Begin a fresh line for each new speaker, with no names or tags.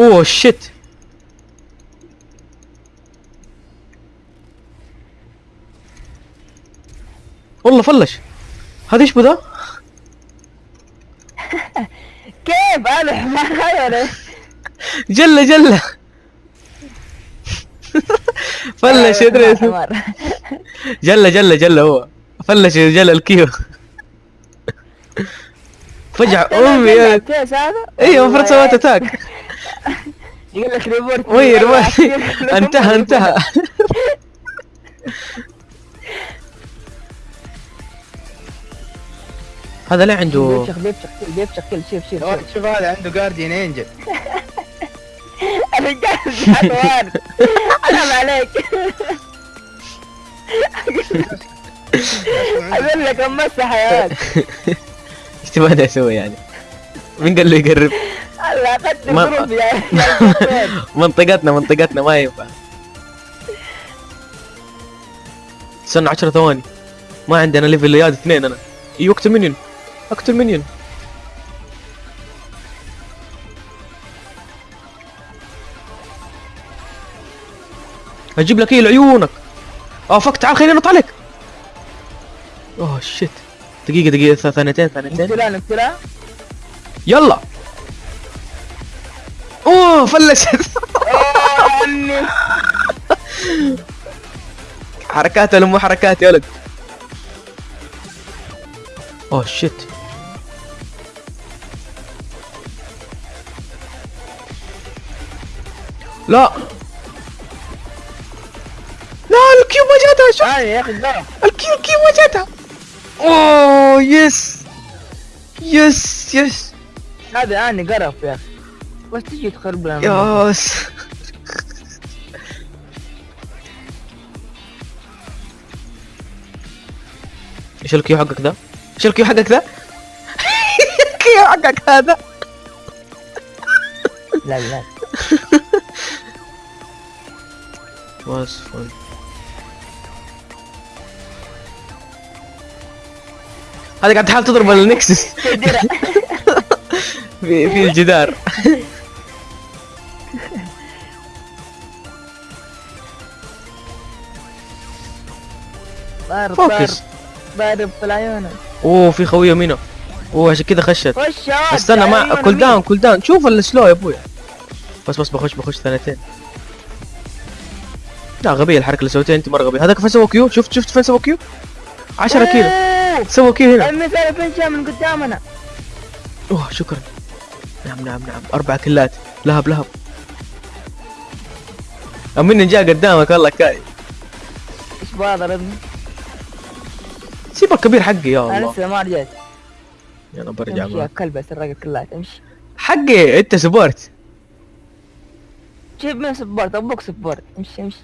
اوه شيت والله فلش. هذا إيش بذا؟
كيف؟ أنا حمار ولا
جلة جلة. فلش يدري.
حمار
جلة جلة جلة هو. فلش جلة الكيو. فجع امي أيوه المفروض سويت attack.
يقول لك report.
وين وين انتهى انتهى. هذا ليه عنده
بيفشخ بيفشخ بيفشخ كل شيف
أوه، شوف هذا عنده Guardian Angel
الرجال حيوان حرام عليك. أقول لك امسح يا ولد
إيش تبغى أسوي يعني؟ مين قال له يقرب؟ ما-
الظروف يا يا
منطقتنا منطقتنا ما ينفع. استنى 10 ثواني. ما عندنا ليفل ياد اثنين أنا. أيوه اقتل منيون اقتل منيون أجيب لك إيه؟ لعيونك. آه فك تعال خليني أنط عليك. أوه شيت دقيقة دقيقة ثانيتين ثانيتين.
نقتلها نقتلها
يلا. اوه فلشت. حركات ولا مو حركات يا ولد. اوه شيت لا. لا ال Q ما جاتها شوف
هاي يا أخي ضرب
ال Q ال Q ما جاتها. oh yes yes yes
هذا أني قرف يا أخي. بس تجي تخرب لنا
yes إيش ال Q حقك ذا؟ إيش ال Q حقك ذا؟ ال Q حقك هذا
لا لا
فل هذا قاعد تحاول تضرب النكسس في في الجدار
ضارب
فوكس.
ضارب ضارب في العيون
أوه في خوية منه أوه عشان كذا خشت.
خش يا ولد،
استنى ما كول؟ داون كول داون شوف السلو يا أبوي بس بس بخش بخش ثانيتين. لا غبية الحركة اللي سويتها أنت مرة غبية. هذاك فين سوى كيو؟ شفت شفت فين سوى كيو؟ 10 كيلو. سوى كيو هنا.
المثال فين جاء من قدامنا
أوه شكرا. نعم نعم نعم. أربع كلات. لهب لهب. امين جاء قدامك والله كاي.
إيش بضربني
سيب الكبير حقي يا
أنا
الله.
لسه ما رجعت.
يلا برجع
امشي يا
معك
كلب سرقت كلات امشي
حقي أنت سبورت
جيب من سبورت أبوك سبورت امشي امشي.